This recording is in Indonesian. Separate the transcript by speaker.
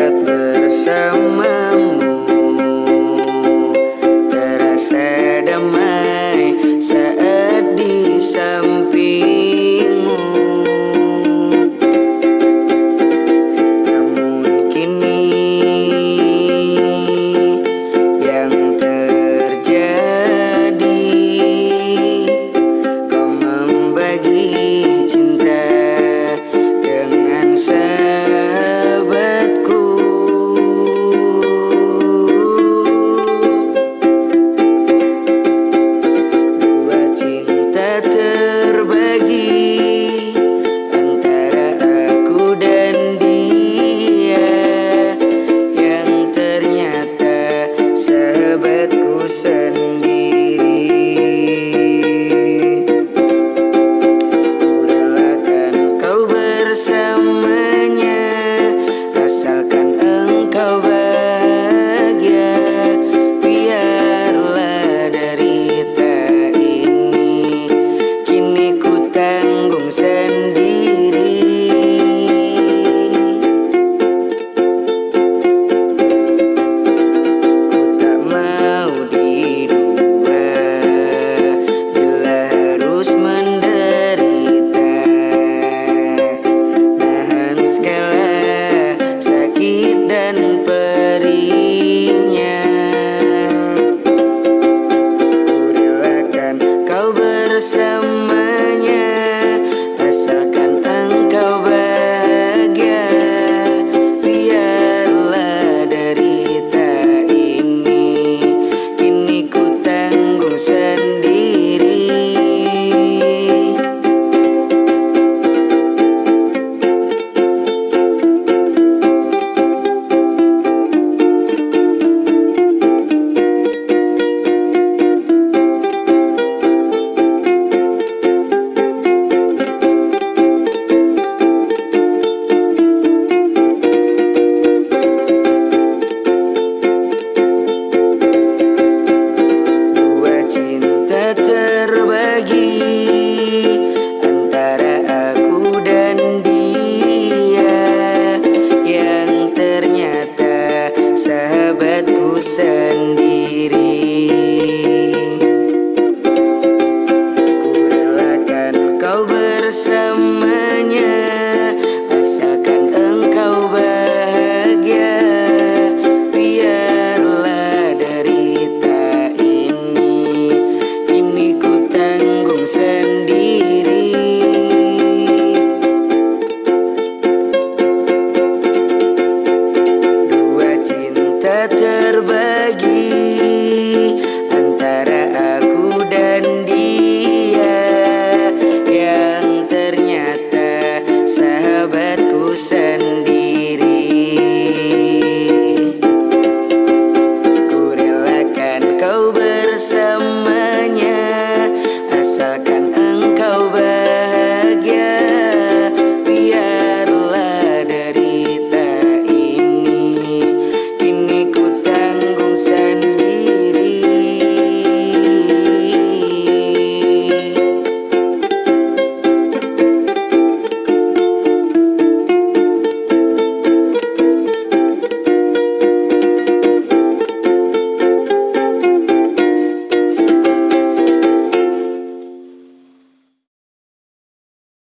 Speaker 1: dekat bersamamu sendiri Kurelakan kau bersamanya kau